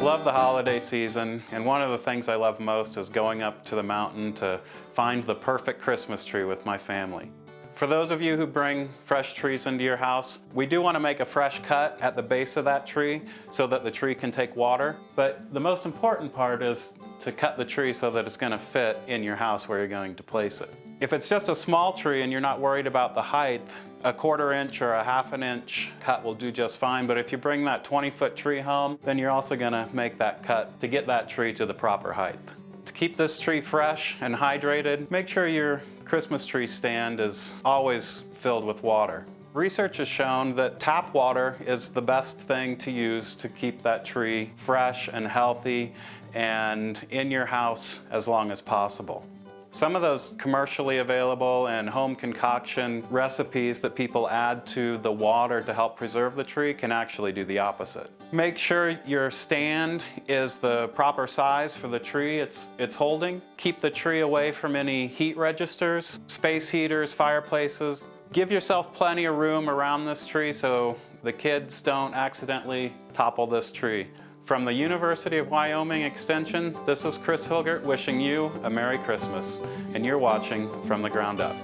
Love the holiday season, and one of the things I love most is going up to the mountain to find the perfect Christmas tree with my family. For those of you who bring fresh trees into your house, we do want to make a fresh cut at the base of that tree so that the tree can take water. But the most important part is to cut the tree so that it's going to fit in your house where you're going to place it. If it's just a small tree and you're not worried about the height, a quarter inch or a half an inch cut will do just fine. But if you bring that 20 foot tree home, then you're also going to make that cut to get that tree to the proper height. To keep this tree fresh and hydrated, make sure your Christmas tree stand is always filled with water. Research has shown that tap water is the best thing to use to keep that tree fresh and healthy and in your house as long as possible. Some of those commercially available and home concoction recipes that people add to the water to help preserve the tree can actually do the opposite. Make sure your stand is the proper size for the tree it's, it's holding. Keep the tree away from any heat registers, space heaters, fireplaces. Give yourself plenty of room around this tree so the kids don't accidentally topple this tree. From the University of Wyoming Extension, this is Chris Hilgert wishing you a Merry Christmas, and you're watching From the Ground Up.